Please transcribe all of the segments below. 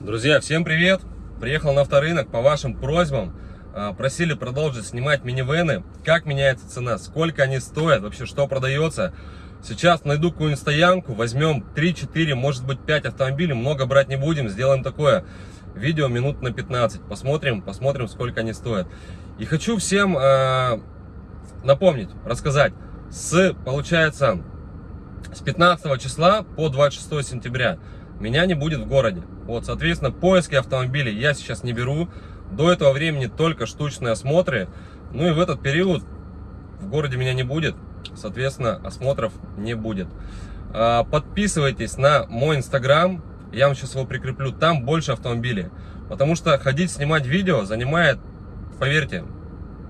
Друзья, всем привет! Приехал на авторынок по вашим просьбам. А, Просили продолжить снимать минивены. Как меняется цена, сколько они стоят, вообще что продается. Сейчас найду какую-нибудь стоянку, возьмем 3-4, может быть 5 автомобилей. Много брать не будем, сделаем такое видео минут на 15. Посмотрим, посмотрим, сколько они стоят. И хочу всем э, напомнить, рассказать. С, получается, с 15 числа по 26 сентября меня не будет в городе. Вот, соответственно, поиски автомобилей я сейчас не беру. До этого времени только штучные осмотры. Ну и в этот период в городе меня не будет. Соответственно, осмотров не будет. А, подписывайтесь на мой инстаграм. Я вам сейчас его прикреплю. Там больше автомобилей. Потому что ходить снимать видео занимает, поверьте,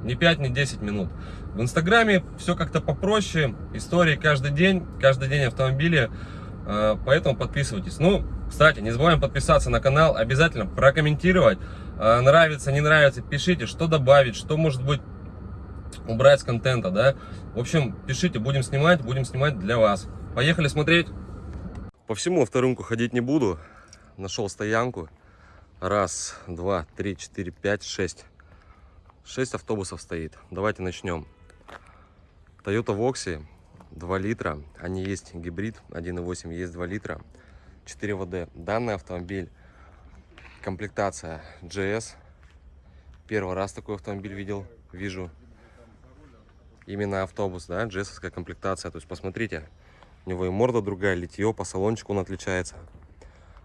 не 5, не 10 минут. В инстаграме все как-то попроще. Истории каждый день. Каждый день автомобили. А, поэтому подписывайтесь. Ну, кстати, не забываем подписаться на канал. Обязательно прокомментировать. А, нравится, не нравится, пишите, что добавить, что может быть убрать с контента, да. В общем, пишите, будем снимать, будем снимать для вас. Поехали смотреть. По всему авторынку ходить не буду. Нашел стоянку. Раз, два, три, четыре, пять, шесть. Шесть автобусов стоит. Давайте начнем. Toyota Voxy 2 литра. Они есть гибрид 1.8, есть 2 литра. 4 ВД. Данный автомобиль комплектация GS. Первый раз такой автомобиль видел, вижу. Именно автобус, да, GS комплектация. То есть посмотрите, у него и морда другая, литье, по салончику он отличается.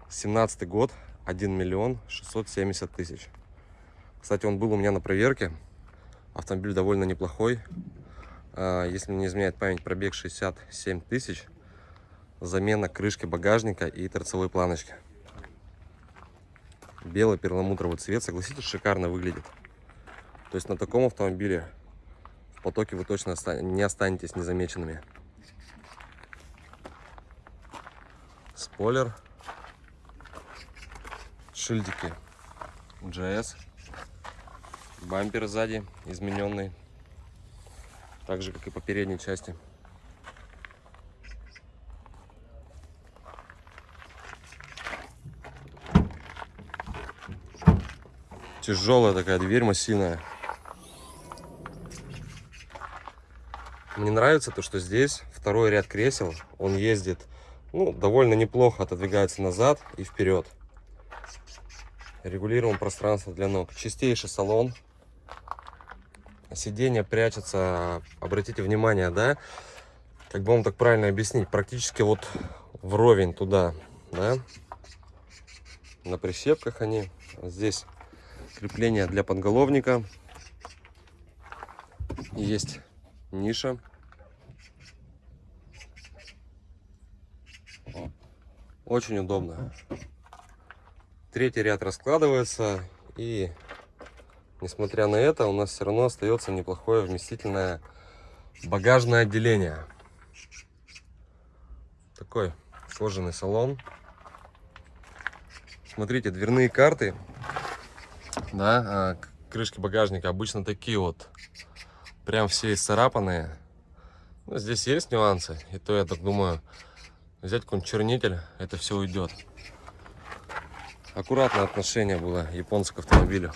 17 год, 1 миллион 670 тысяч. Кстати, он был у меня на проверке. Автомобиль довольно неплохой. А, если не изменяет память, пробег 67 тысяч. Замена крышки багажника и торцевой планочки. Белый перламутровый цвет, согласитесь, шикарно выглядит. То есть на таком автомобиле в потоке вы точно не останетесь незамеченными. Спойлер. Шильдики GS. Бампер сзади измененный. Так же, как и по передней части. Тяжелая такая дверь, массивная. Мне нравится то, что здесь второй ряд кресел. Он ездит ну, довольно неплохо, отодвигается назад и вперед. Регулируем пространство для ног. Чистейший салон. Сиденье прячется, обратите внимание, да? Как бы вам так правильно объяснить? Практически вот вровень туда, да? На прищепках они. Здесь крепление для подголовника. Есть ниша. Очень удобно. Третий ряд раскладывается. И, несмотря на это, у нас все равно остается неплохое вместительное багажное отделение. Такой сложенный салон. Смотрите, дверные карты да, а, крышки багажника обычно такие вот, прям все исцарапанные. Ну, здесь есть нюансы, и то я так думаю, взять какой-нибудь чернитель, это все уйдет. Аккуратное отношение было японца к автомобилю.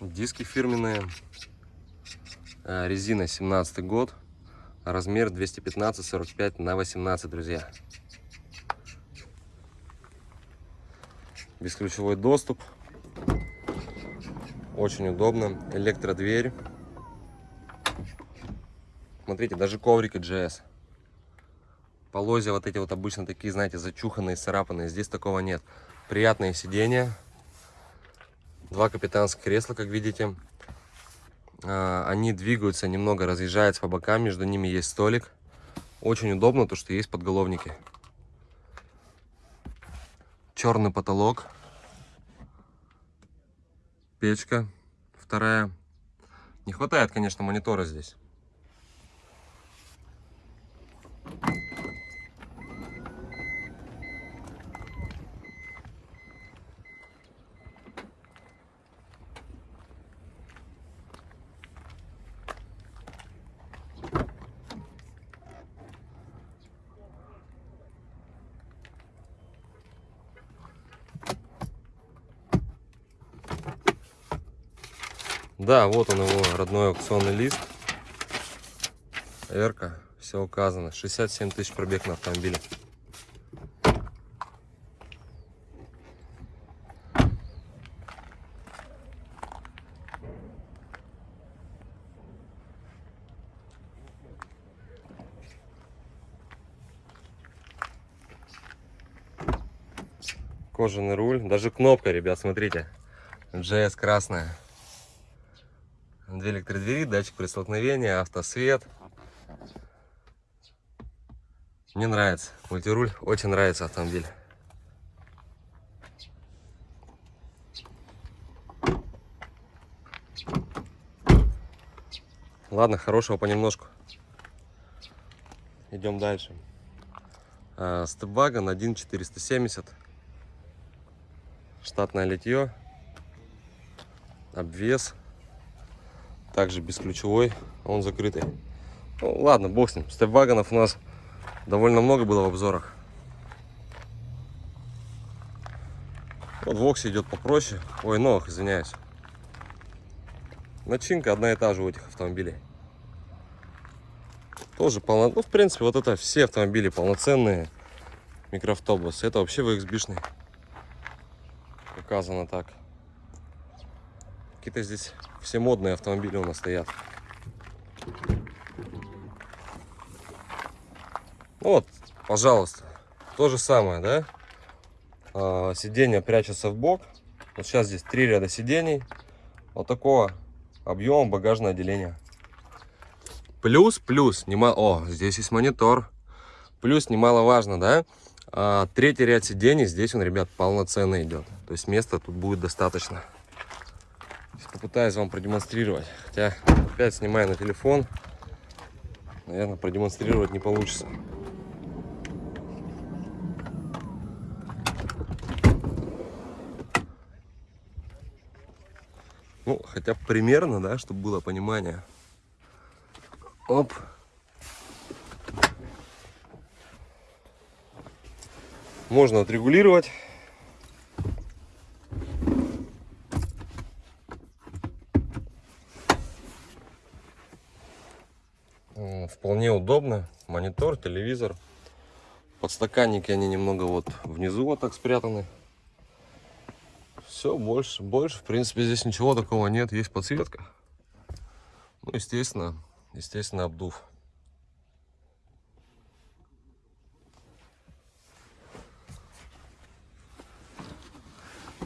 Диски фирменные. А, резина 17 год. Размер 215-45 на 18, друзья. бесключевой доступ. Очень удобно. Электродверь. Смотрите, даже коврики GS. Полозья вот эти вот обычно такие, знаете, зачуханные, царапанные. Здесь такого нет. Приятные сиденья. Два капитанских кресла, как видите. А, они двигаются, немного разъезжаются по бокам. Между ними есть столик. Очень удобно, то что есть подголовники черный потолок, печка вторая. Не хватает, конечно, монитора здесь. Да, вот он его родной аукционный лист. Эрка, все указано. 67 тысяч пробег на автомобиле. Кожаный руль, даже кнопка, ребят, смотрите. JS красная. Две электродвери, датчик при столкновении, автосвет. Мне нравится. Мультируль очень нравится автомобиль. Ладно, хорошего понемножку. Идем дальше. А, Степвагон 1.470. Штатное литье. Обвес. Также бесключевой. Он закрытый. Ну, ладно, бог с ним. Степвагонов у нас довольно много было в обзорах. Вот Вокс идет попроще. Ой, новых, извиняюсь. Начинка одна и та же у этих автомобилей. Тоже полно... Ну, в принципе, вот это все автомобили полноценные микроавтобусы. Это вообще VXB-шный. Показано так. Какие-то здесь все модные автомобили у нас стоят. Ну вот, пожалуйста, то же самое, да? А, сиденье прячется в бок. Вот сейчас здесь три ряда сидений. Вот такого объема багажное отделение. Плюс, плюс, немало... О, здесь есть монитор. Плюс, немаловажно, да? А, третий ряд сидений, здесь он, ребят, полноценный идет. То есть места тут будет достаточно. Попытаюсь вам продемонстрировать. Хотя, опять снимаю на телефон. Наверное, продемонстрировать не получится. Ну, хотя примерно, да, чтобы было понимание. Оп. Можно отрегулировать. Вполне удобно. Монитор, телевизор. Подстаканники, они немного вот внизу вот так спрятаны. Все, больше, больше, в принципе, здесь ничего такого нет. Есть подсветка. Ну, естественно, естественно, обдув.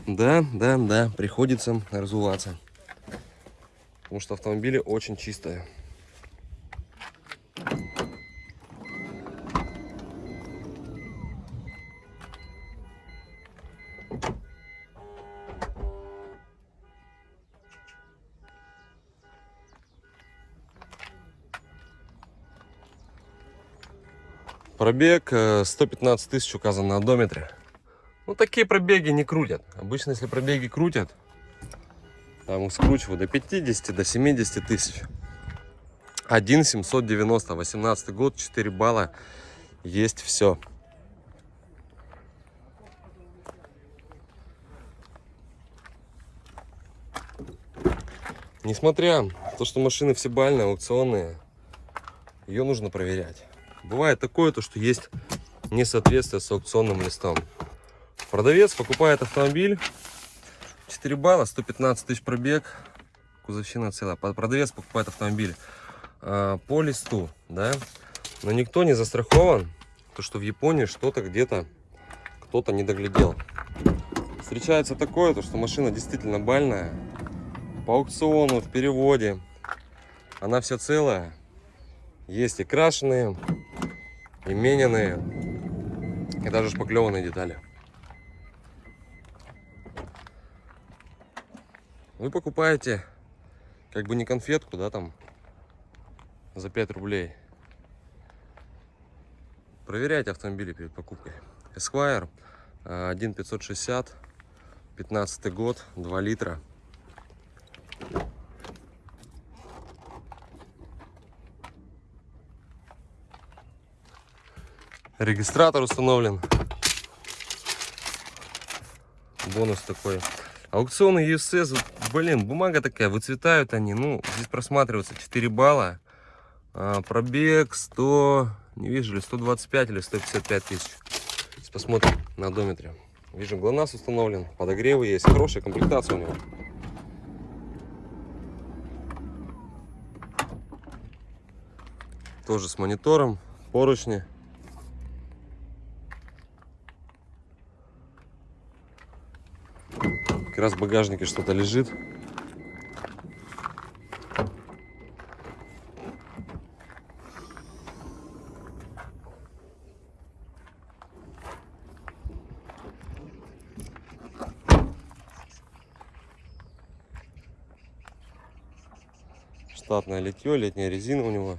Да, да, да, приходится разуваться. Потому что автомобили очень чистые. Пробег 115 э, тысяч указан на одометре. Ну, такие пробеги не крутят. Обычно, если пробеги крутят, там их скручивают до 50, до 70 тысяч. 1 790, 18 год, 4 балла, есть все. Несмотря на то, что машины все бальные, аукционные, ее нужно проверять. Бывает такое, то, что есть несоответствие с аукционным листом. Продавец покупает автомобиль, 4 балла, 115 тысяч пробег, кузовщина целая. Продавец покупает автомобиль э, по листу, да, но никто не застрахован, то что в Японии что-то где-то кто-то не доглядел. Встречается такое, то что машина действительно бальная, по аукциону, в переводе, она вся целая, есть и крашеные, и мененные, и даже шпаклеванные детали. Вы покупаете как бы не конфетку, да, там за 5 рублей. Проверяйте автомобили перед покупкой. Esquire 1.560, 15 год, 2 литра. Регистратор установлен. Бонус такой. Аукционный USS Блин, бумага такая, выцветают они. Ну, здесь просматривается 4 балла. А, пробег 100, не вижу ли, 125 или 155 тысяч. Сейчас посмотрим на одометре. Вижу, ГЛОНАСС установлен, подогревы есть, хорошая комплектация у него. Тоже с монитором, поручни. Как раз в багажнике что-то лежит. Штатное литье, летняя резина у него.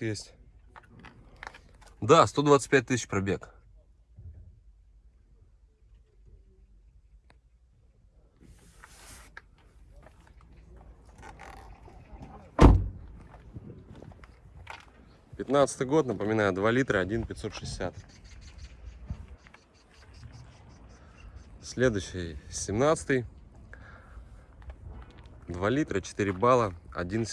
Есть. Да, 125 тысяч пробег. Пятнадцатый год, напоминаю, 2 литра, 1 560. Следующий, 17 2 литра, 4 балла, 1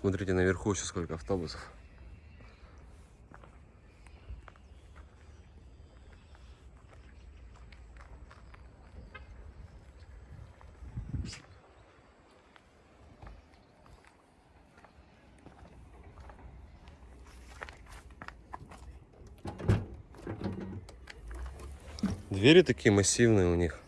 Смотрите наверху еще сколько автобусов. Двери такие массивные у них.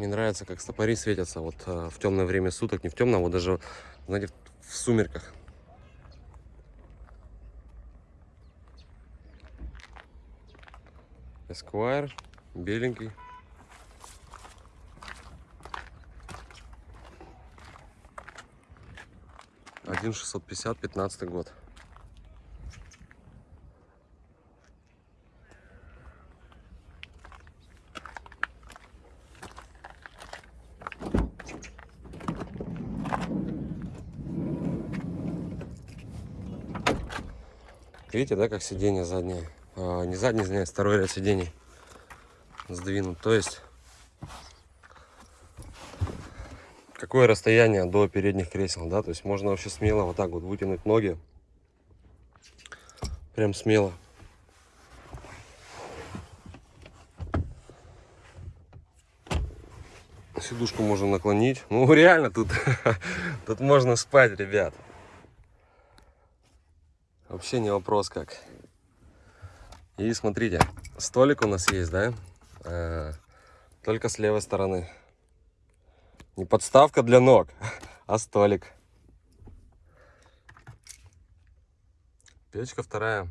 Мне нравится, как стопори светятся вот э, в темное время суток, не в темном, а вот даже, знаете, в сумерках. Esquire, беленький. Один шестьсот пятьдесят, пятнадцатый год. Видите, да, как сиденье заднее? А, не заднее, извиняюсь, второй ряд сидений сдвинут. То есть, какое расстояние до передних кресел, да? То есть, можно вообще смело вот так вот вытянуть ноги. Прям смело. Сидушку можно наклонить. Ну, реально, тут, тут можно спать, ребят. Вообще не вопрос как. И смотрите, столик у нас есть, да? А, только с левой стороны. Не подставка для ног, а столик. Печка вторая.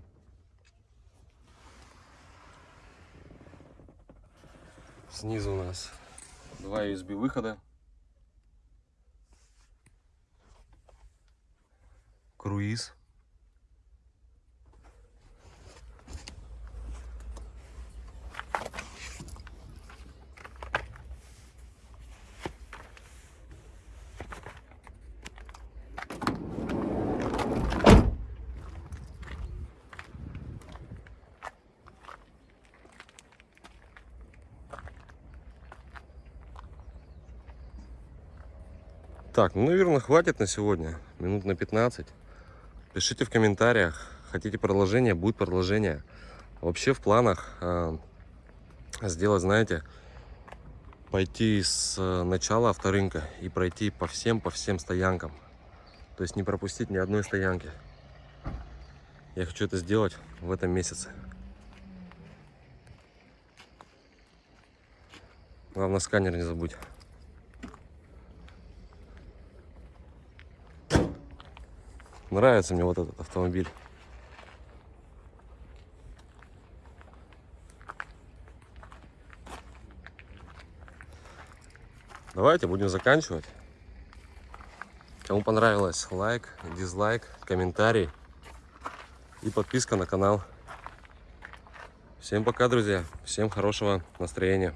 Снизу у нас два USB выхода. Круиз. Так, ну, наверное, хватит на сегодня. Минут на 15. Пишите в комментариях. Хотите продолжение, будет продолжение. Вообще в планах э, сделать, знаете, пойти с начала авторынка и пройти по всем, по всем стоянкам. То есть не пропустить ни одной стоянки. Я хочу это сделать в этом месяце. Главное сканер не забудь. Нравится мне вот этот автомобиль. Давайте будем заканчивать. Кому понравилось, лайк, дизлайк, комментарий и подписка на канал. Всем пока, друзья. Всем хорошего настроения.